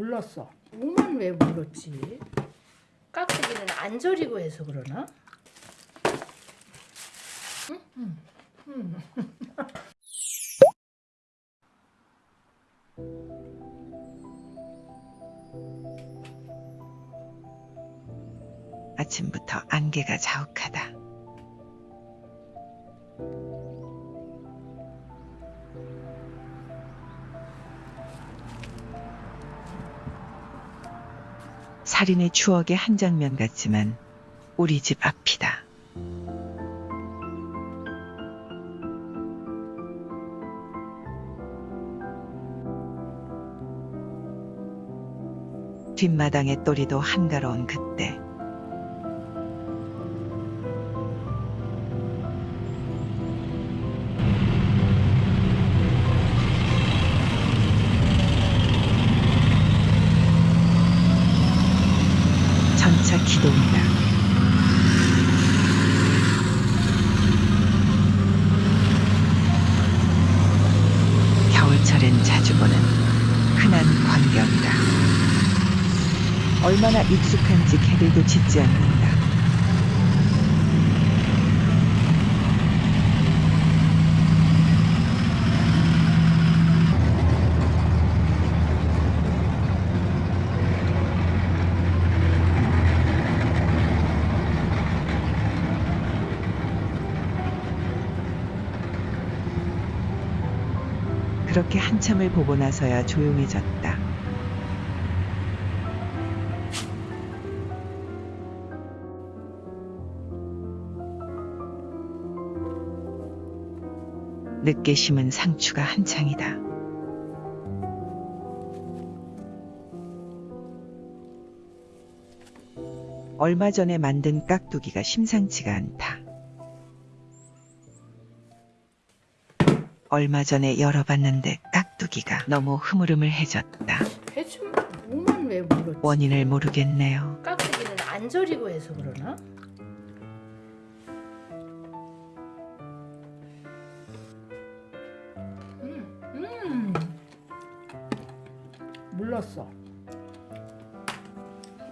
물렀어. 몸만 왜 물렀지? 깍두기는 안 절이고 해서 그러나? 응? 응. 아침부터 안개가 자욱하다. 살인의 추억의 한 장면 같지만 우리 집 앞이다. 뒷마당의 또리도 한가로운 그때 기동이다. 겨울철엔 자주 보는 흔한 광경이다. 얼마나 익숙한지 개들도 짖지 않는다. 그렇게 한참을 보고 나서야 조용해졌다. 늦게 심은 상추가 한창이다. 얼마 전에 만든 깍두기가 심상치가 않다. 얼마 전에 열어봤는데 깍두기가 너무 흐물흐물 해졌다. 대충 몸만 왜 물렀지? 원인을 모르겠네요. 깍두기는 안 절이고 해서 그러나? 음, 음. 물렀어.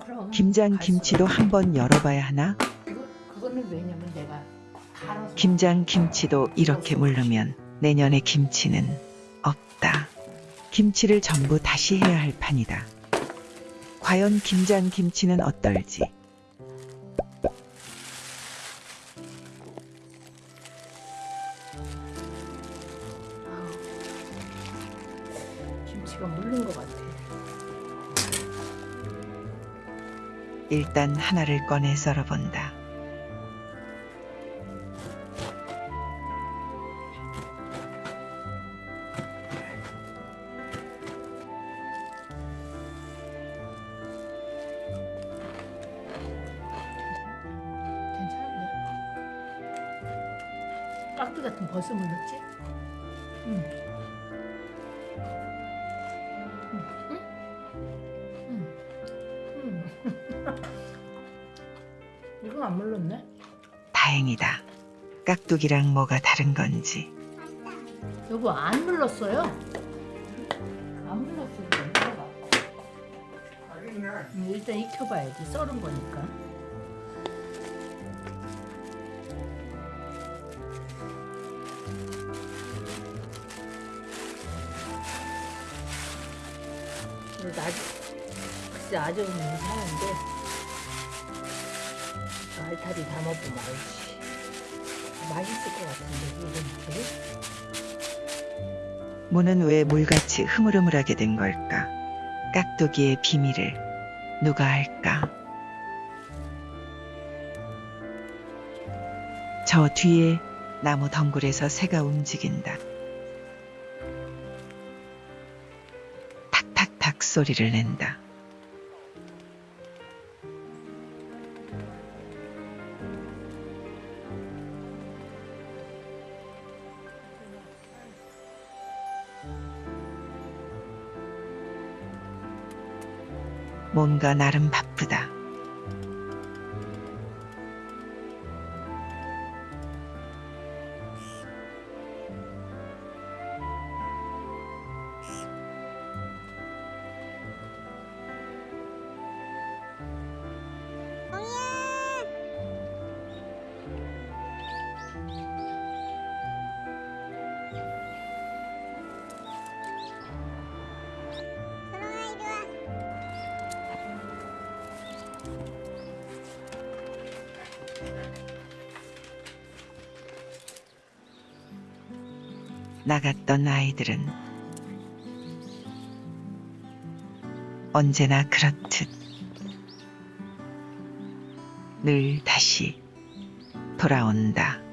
그럼 김장 갈 김치도 수 한번 열어봐야 하나? 없- 그거, 그거는 왜냐면 내가 김장 김치도 이렇게 물르면 내년에 김치는 없다. 김치를 전부 다시 해야 할 판이다. 과연 김장 김치는 어떨지. 김치가 물른 것 같아. 일단 하나를 꺼내 썰어본다. 깍두 같은 버섯 물렀지? 응. 응. 응. 응. 이건 안 물렀네? 다행이다. 깍두기랑 뭐가 다른 건지. 여보 안 물렀어요? 안 물렀어 이거 익혀봐 응, 일단 익혀봐야지 썰은 거니까 그래도 아직 글쎄 아직은 괜찮은데 알타리 담아보면 알지 맛있을 것 같은데 이건? 무는 왜 물같이 흐물흐물하게 된 걸까? 깍두기의 비밀을 누가 알까? 저 뒤에 나무 덩굴에서 새가 움직인다. 소리를 낸다. 뭔가 나름 바쁘다. 나갔던 아이들은 언제나 그렇듯 늘 다시 돌아온다.